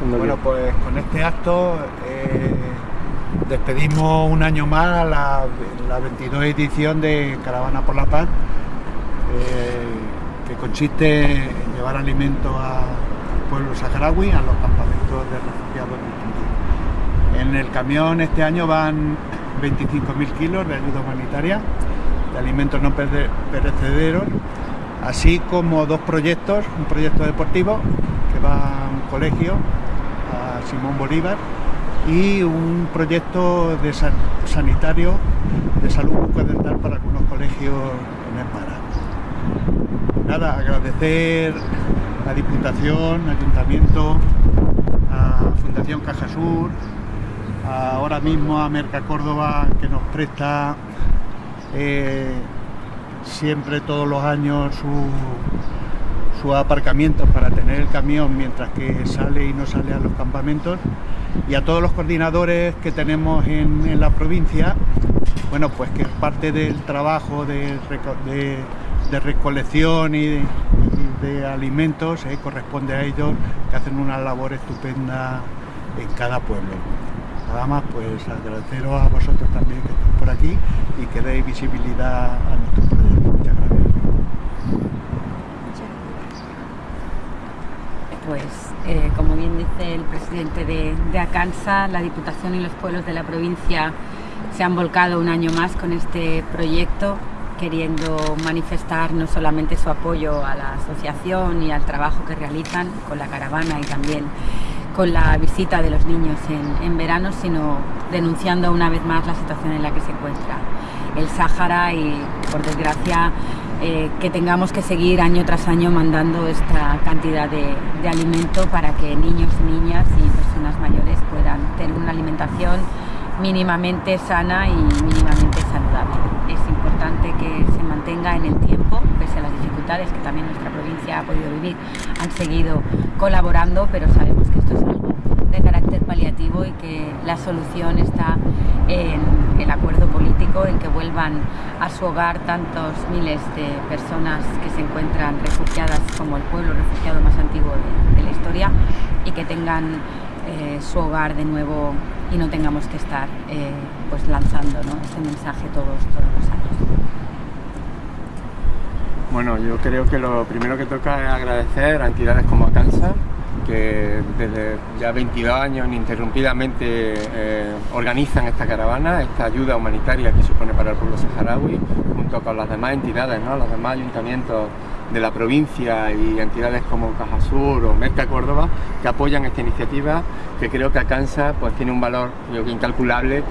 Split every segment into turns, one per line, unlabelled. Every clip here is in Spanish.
Bueno, pues con este acto eh, despedimos un año más la, la 22 edición de Caravana por la Paz, eh, que consiste en llevar alimentos al pueblo saharaui, a los campamentos de refugiados En el camión este año van 25.000 kilos de ayuda humanitaria, de alimentos no perecederos, así como dos proyectos, un proyecto deportivo que va a colegio Simón Bolívar y un proyecto de sanitario de salud bucodental para algunos colegios en el Nada, agradecer a Diputación, Ayuntamiento, a Fundación Caja Sur, ahora mismo a Merca Córdoba que nos presta eh, siempre todos los años su sus aparcamientos para tener el camión mientras que sale y no sale a los campamentos y a todos los coordinadores que tenemos en, la provincia, bueno, pues que parte del trabajo de, recolección y de, alimentos eh, corresponde a ellos que hacen una labor estupenda en cada pueblo. Nada más, pues agradeceros a vosotros también que estéis por aquí y que deis visibilidad a nuestro
pues eh, como bien dice el presidente de, de, Acansa, la Diputación y los pueblos de la provincia se han volcado un año más con este proyecto, queriendo manifestar no solamente su apoyo a la asociación y al trabajo que realizan con la caravana y también con la visita de los niños en, en verano, sino denunciando una vez más la situación en la que se encuentra el Sáhara y, por desgracia, eh, que tengamos que seguir año tras año mandando esta cantidad de, alimento para que niños, niñas y personas mayores puedan tener una alimentación mínimamente sana y mínimamente saludable. Es importante que se mantenga en el tiempo, pese a las dificultades que también nuestra provincia ha podido vivir, han seguido colaborando, pero sabemos que esto es algo de carácter paliativo y que la solución está en el acuerdo político, en que vuelvan a su hogar tantos miles de personas que se encuentran refugiadas como el pueblo refugiado más antiguo de, la historia y que tengan eh, su hogar de nuevo y no tengamos que estar eh, pues lanzando ese mensaje todos, todos los años.
Bueno, yo creo que lo primero que toca es agradecer a entidades como Acansa que desde ya 22 años ininterrumpidamente eh, organizan esta caravana, esta ayuda humanitaria que supone para el pueblo saharaui, junto con las demás entidades, los demás ayuntamientos de la provincia y entidades como Caja Sur o Merca Córdoba que apoyan esta iniciativa que creo que alcanza, pues tiene un valor incalculable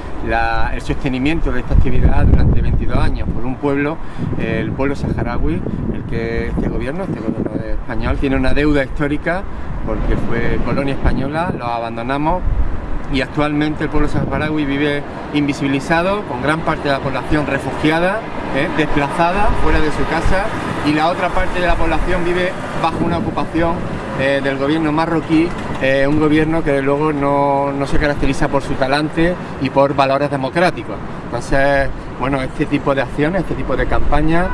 el sostenimiento de esta actividad durante 22 años por un pueblo, el pueblo saharaui, el que este gobierno, este gobierno español tiene una deuda histórica porque fue colonia española, lo abandonamos y actualmente el pueblo saharaui vive invisibilizado, con gran parte de la población refugiada, ¿eh? desplazada, fuera de su casa, y la otra parte de la población vive bajo una ocupación eh, del gobierno marroquí, eh, un gobierno que luego no, no, se caracteriza por su talante y por valores democráticos. Entonces, bueno, este tipo de acciones, este tipo de campañas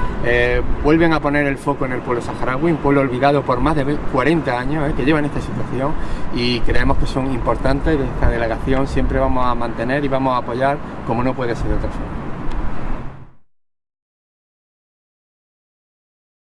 vuelven a poner el foco en el pueblo saharaui, un pueblo olvidado por más de 40 años que lleva en esta situación y creemos que son importantes y esta delegación siempre vamos a mantener y vamos a apoyar como no puede ser de otra forma.